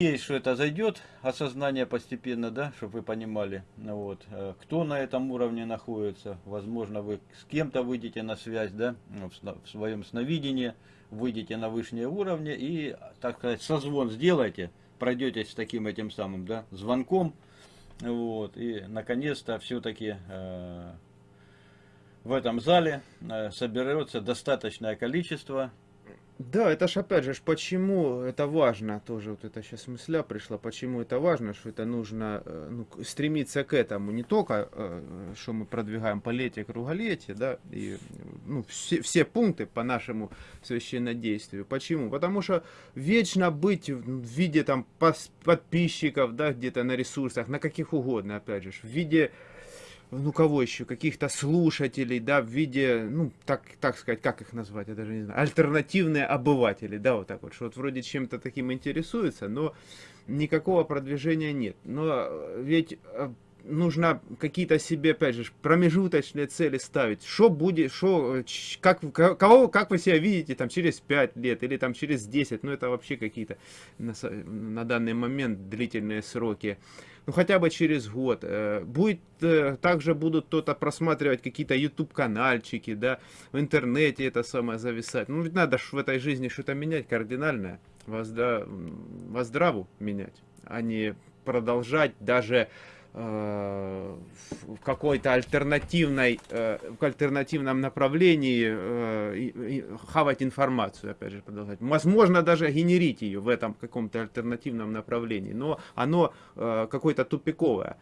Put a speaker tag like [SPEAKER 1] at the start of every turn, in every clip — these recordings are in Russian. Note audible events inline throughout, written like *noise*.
[SPEAKER 1] надеюсь, что это зайдет, осознание постепенно, да, чтобы вы понимали, ну вот, э, кто на этом уровне находится. Возможно, вы с кем-то выйдете на связь, да, ну, в своем сновидении, выйдете на высшие уровни и, так сказать, созвон сделайте, пройдетесь с таким этим самым, да, звонком, вот, и, наконец-то, все-таки э, в этом зале э, соберется достаточное количество
[SPEAKER 2] да, это ж опять же, почему это важно, тоже вот это сейчас мысля пришла, почему это важно, что это нужно э, ну, стремиться к этому, не только, э, что мы продвигаем полетие, круголетие, да, и ну, все, все пункты по нашему священнодействию. Почему? Потому что вечно быть в виде там подписчиков, да, где-то на ресурсах, на каких угодно, опять же, в виде ну кого еще, каких-то слушателей, да, в виде, ну, так, так сказать, как их назвать, я даже не знаю, альтернативные обыватели, да, вот так вот, что вот вроде чем-то таким интересуются, но никакого продвижения нет. Но ведь э, нужно какие-то себе, опять же, промежуточные цели ставить. Что будет, что, как, кого, как вы себя видите там через 5 лет или там через 10, ну это вообще какие-то на, на данный момент длительные сроки ну хотя бы через год. Э, будет, э, также будут кто-то просматривать какие-то YouTube канальчики, да, в интернете это самое зависать. Ну ведь надо в этой жизни что-то менять кардинальное, воздра... воздраву менять, а не продолжать даже в какой-то альтернативной, э, в альтернативном направлении э, хавать информацию, опять же, продолжать. Возможно, даже генерить ее в этом каком-то альтернативном направлении, но оно какое-то тупиковое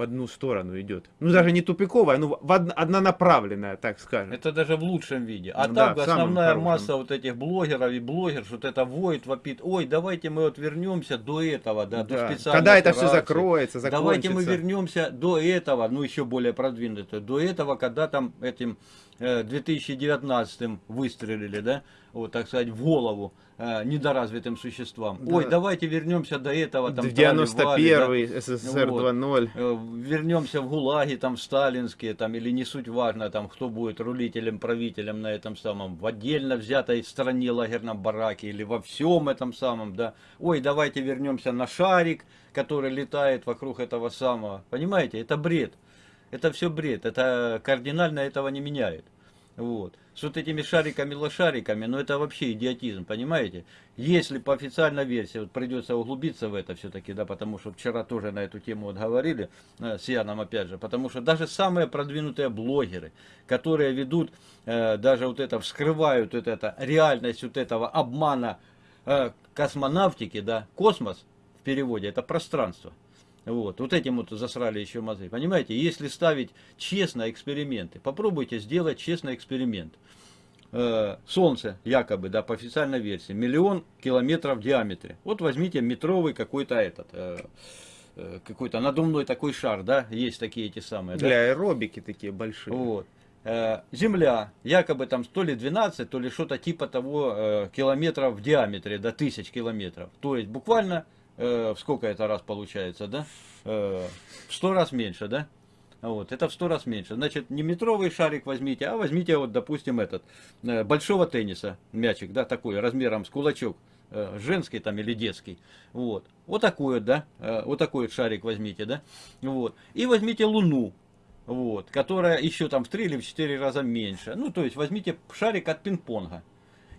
[SPEAKER 2] в одну сторону идет. Ну, даже не тупиковая, ну, в од однонаправленная, так скажем.
[SPEAKER 1] Это даже в лучшем виде. А ну, так да, основная масса вот этих блогеров и блогеров, вот это воет, вопит, ой, давайте мы вот вернемся до этого, да, да. до специальной
[SPEAKER 2] Когда это все закроется, закончится.
[SPEAKER 1] Давайте мы вернемся до этого, ну, еще более продвинуто, до этого, когда там этим 2019 э, выстрелили, да, вот, так сказать, в голову э, недоразвитым существам. Да. Ой, давайте вернемся до этого.
[SPEAKER 2] Там, 91-й, да, СССР вот, 2.0.
[SPEAKER 1] Э, вернемся в ГУЛАГи, там, в сталинские, там, или не суть важно, там, кто будет рулителем, правителем на этом самом, в отдельно взятой стране лагерном бараке, или во всем этом самом, да. Ой, давайте вернемся на шарик, который летает вокруг этого самого. Понимаете, это бред. Это все бред, это кардинально этого не меняет. Вот. С вот этими шариками-лошариками, ну это вообще идиотизм, понимаете? Если по официальной версии, вот придется углубиться в это все-таки, да, потому что вчера тоже на эту тему вот говорили, э, с Яном опять же, потому что даже самые продвинутые блогеры, которые ведут, э, даже вот это, вскрывают вот это, реальность вот этого обмана э, космонавтики, да, космос в переводе, это пространство. Вот, вот этим вот засрали еще мозги. Понимаете, если ставить честно эксперименты, попробуйте сделать честный эксперимент. Э, Солнце, якобы, да, по официальной версии, миллион километров в диаметре. Вот возьмите метровый какой-то этот, э, э, какой-то надувной такой шар, да, есть такие эти самые.
[SPEAKER 2] Для да? аэробики такие большие.
[SPEAKER 1] Вот. Земля, якобы там то ли 12, то ли что-то типа того километров в диаметре, до тысяч километров. То есть буквально э, сколько это раз получается, да? Э, в сто раз меньше, да? Вот, это в сто раз меньше. Значит, не метровый шарик возьмите, а возьмите, вот, допустим, этот, э, большого тенниса, мячик, да, такой, размером с кулачок, э, женский там или детский. Вот, вот такой вот, да, вот такой вот шарик возьмите, да. Вот, и возьмите Луну, вот, которая еще там в три или в четыре раза меньше. Ну, то есть, возьмите шарик от пинг-понга.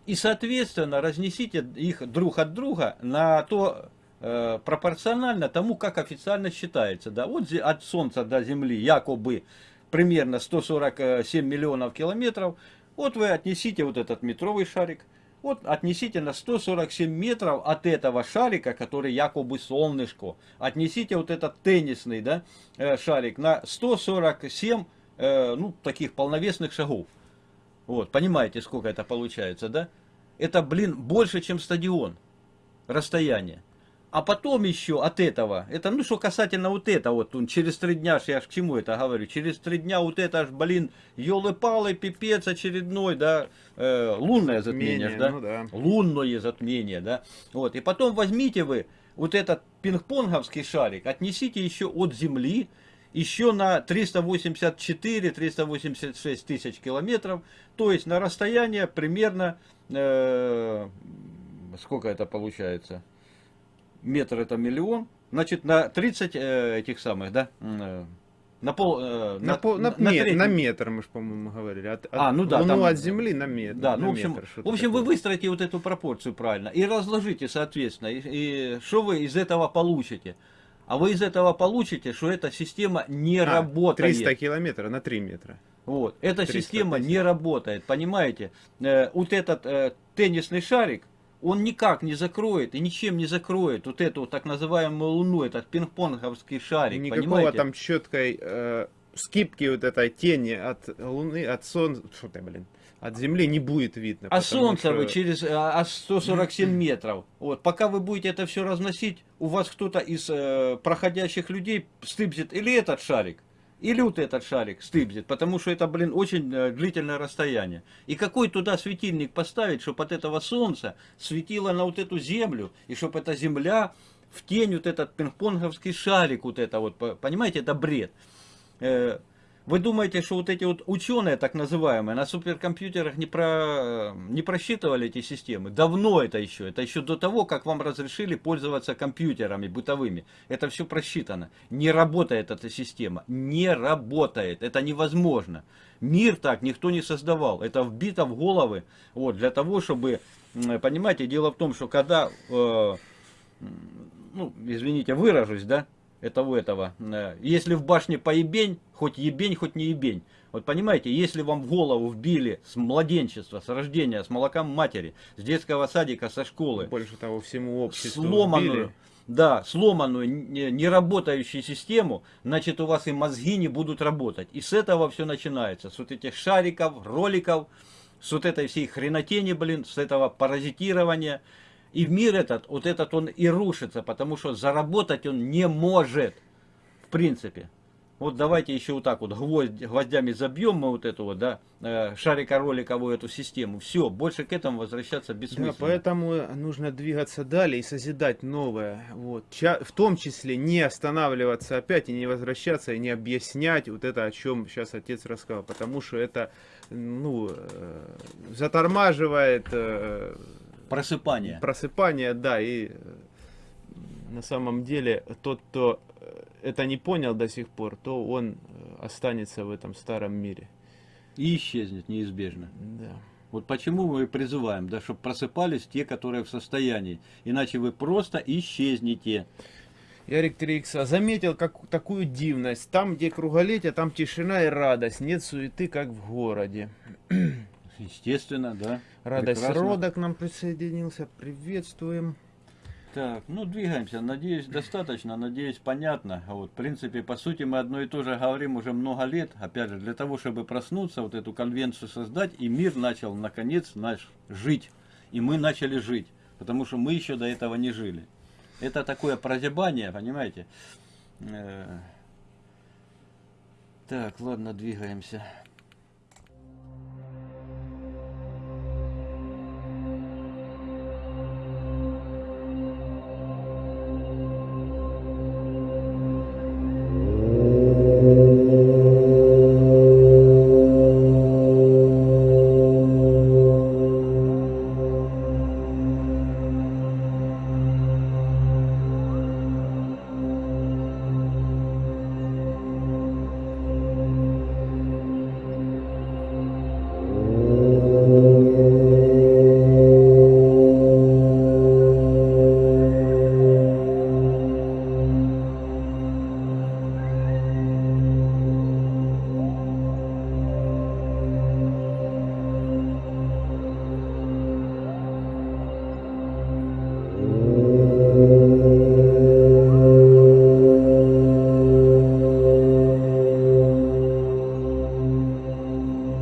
[SPEAKER 1] И, соответственно, разнесите их друг от друга на то Э, пропорционально тому, как официально считается. Да, вот от Солнца до Земли якобы примерно 147 миллионов километров. Вот вы отнесите вот этот метровый шарик, вот отнесите на 147 метров от этого шарика, который якобы солнышко, отнесите вот этот теннисный да, э, шарик на 147 э, ну, таких полновесных шагов. Вот, понимаете, сколько это получается, да? Это, блин, больше, чем стадион расстояние. А потом еще от этого, это, ну, что касательно вот этого, вот, он, через три дня, я ж к чему это говорю, через три дня вот это аж, блин, елы-палы, пипец очередной, да, э, лунное затмение, Менее, да? Ну, да, лунное затмение, да, вот, и потом возьмите вы вот этот пинг-понговский шарик, отнесите еще от Земли, еще на 384-386 тысяч километров, то есть на расстояние примерно, э, сколько это получается, метр это миллион, значит на 30 э, этих самых, да, э, на пол, э,
[SPEAKER 2] На, пол- на,
[SPEAKER 1] треть-
[SPEAKER 2] на метр, мы же, по-моему, говорили. От,
[SPEAKER 1] А,
[SPEAKER 2] от-
[SPEAKER 1] ну да,
[SPEAKER 2] Луну
[SPEAKER 1] там-
[SPEAKER 2] от Земли на метр.
[SPEAKER 1] Да,
[SPEAKER 2] на
[SPEAKER 1] ну, в общем,
[SPEAKER 2] метр,
[SPEAKER 1] в общем вы выстроите вот эту пропорцию правильно и разложите, соответственно, и, и что вы из этого получите. А вы из этого получите, что эта система не
[SPEAKER 2] А,
[SPEAKER 1] работает.
[SPEAKER 2] 300 километров на 3 метра.
[SPEAKER 1] Вот. Эта
[SPEAKER 2] 300
[SPEAKER 1] система
[SPEAKER 2] тысяч.
[SPEAKER 1] не работает, понимаете? Э, вот этот э, теннисный шарик, он никак не закроет и ничем не закроет вот эту так называемую луну, этот пинг-понговский шарик,
[SPEAKER 2] Никакого
[SPEAKER 1] понимаете?
[SPEAKER 2] там четкой э, скипки вот этой тени от Луны, от Солнца, что ты, блин, от Земли не будет видно.
[SPEAKER 1] А солнце
[SPEAKER 2] что-
[SPEAKER 1] вы через э, аж 147 метров. Вот, пока вы будете это все разносить, у вас кто-то из э, проходящих людей стыбзит или этот шарик, или вот этот шарик стыбзит, потому что это, блин, очень э, длительное расстояние. И какой туда светильник поставить, чтобы от этого солнца светило на вот эту землю, и чтобы эта земля в тень вот этот пинг-понговский шарик, вот это вот, по- понимаете, это бред. Э, Вы думаете, что вот эти вот ученые, так называемые, на суперкомпьютерах не, про, не просчитывали эти системы? Давно это еще. Это еще до того, как вам разрешили пользоваться компьютерами бытовыми. Это все просчитано. Не работает эта система. Не работает. Это невозможно. Мир так никто не создавал. Это вбито в головы. Вот, для того, чтобы... Понимаете, дело в том, что когда... э, ну, извините, выражусь, да, этого этого. э, Если в башне поебень, хоть ебень, хоть не ебень. Вот понимаете, если вам в голову вбили с младенчества, с рождения, с молоком матери, с детского садика, со школы,
[SPEAKER 2] Больше того, всему обществу
[SPEAKER 1] сломанную,
[SPEAKER 2] вбили.
[SPEAKER 1] да, сломанную, не не работающую систему, значит у вас и мозги не будут работать. И с этого все начинается. С вот этих шариков, роликов, с вот этой всей хренотени, блин, с этого паразитирования. И мир этот, вот этот он и рушится, потому что заработать он не может, в принципе. Вот давайте еще вот так вот гвоздь, гвоздями забьем мы вот эту вот, да, э, шарико-роликовую эту систему. Все, больше к этому возвращаться
[SPEAKER 2] Да,
[SPEAKER 1] бессмысленно.
[SPEAKER 2] поэтому нужно двигаться далее и созидать новое. Вот. В том числе не останавливаться опять и не возвращаться и не объяснять вот это, о чем сейчас отец рассказал. Потому что это ну, э, затормаживает э,
[SPEAKER 1] Просыпание.
[SPEAKER 2] просыпание, да, и э, на самом деле тот, кто э, это не понял до сих пор, то он э, останется в этом старом мире.
[SPEAKER 1] И исчезнет неизбежно.
[SPEAKER 2] Да.
[SPEAKER 1] Вот почему мы призываем, да, чтобы просыпались те, которые в состоянии. Иначе вы просто исчезнете.
[SPEAKER 2] Ярик 3 заметил как, такую дивность. Там, где круголетие, там тишина и радость. Нет суеты, как в городе. *clears throat*
[SPEAKER 1] Естественно, да.
[SPEAKER 2] Радость
[SPEAKER 1] Прекрасно.
[SPEAKER 2] рода к нам присоединился. Приветствуем.
[SPEAKER 1] Так, ну двигаемся. Надеюсь, достаточно, надеюсь, понятно. Вот, в принципе, по сути, мы одно и то же говорим уже много лет. Опять же, для того, чтобы проснуться, вот эту конвенцию создать, и мир начал, наконец, наш жить. И мы начали жить. Потому что мы еще до этого не жили. Это такое прозябание, понимаете? Э, Так, ладно, двигаемся.